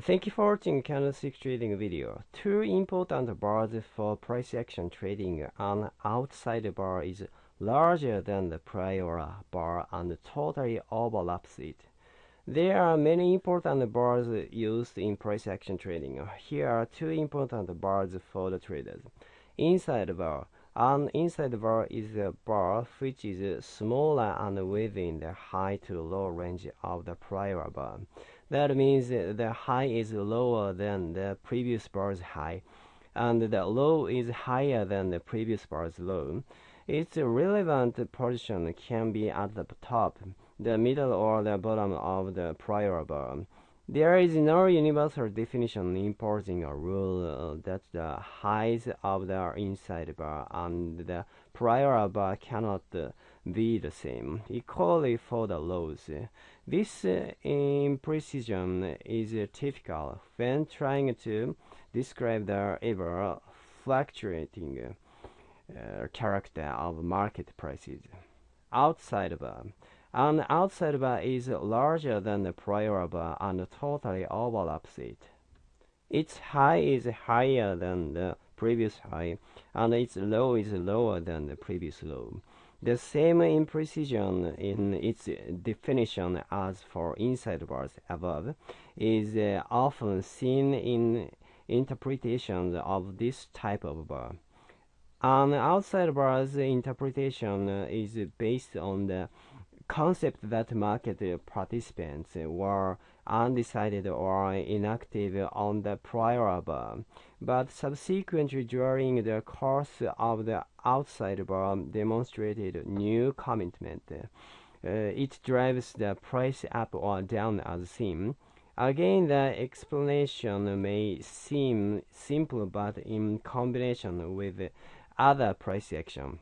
Thank you for watching candlestick trading video. Two important bars for price action trading. An outside bar is larger than the prior bar and totally overlaps it. There are many important bars used in price action trading. Here are two important bars for the traders. Inside bar. An inside bar is a bar which is smaller and within the high to low range of the prior bar. That means the high is lower than the previous bar's high, and the low is higher than the previous bar's low. Its relevant position can be at the top, the middle, or the bottom of the prior bar. There is no universal definition imposing a rule that the highs of the inside bar and the prior bar cannot be the same, equally for the lows. This uh, imprecision is typical when trying to describe the ever fluctuating uh, character of market prices. Outside bar. An outside bar is larger than the prior bar and totally overlaps it. Its high is higher than the previous high, and its low is lower than the previous low. The same imprecision in its definition as for inside bars above is uh, often seen in interpretations of this type of bar. An outside bar's interpretation is based on the concept that market participants were undecided or inactive on the prior bar, but subsequently during the course of the outside bar demonstrated new commitment. Uh, it drives the price up or down as seen. Again, the explanation may seem simple, but in combination with other price action,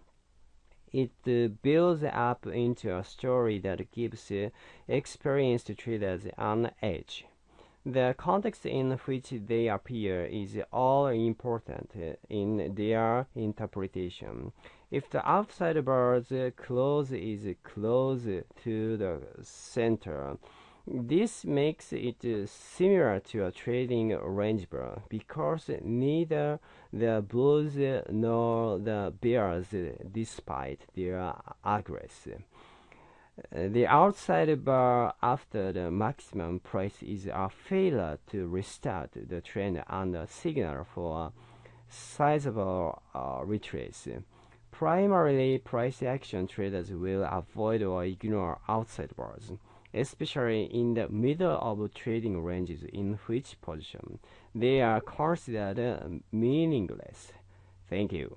it uh, builds up into a story that gives uh, experienced traders an edge. The context in which they appear is all important uh, in their interpretation. If the outside bar's close is close to the center, this makes it similar to a trading range bar because neither the bulls nor the bears, despite their aggress. The outside bar after the maximum price is a failure to restart the trend and a signal for a sizable uh, retrace. Primarily, price action traders will avoid or ignore outside bars especially in the middle of trading ranges in which position they are considered meaningless. Thank you.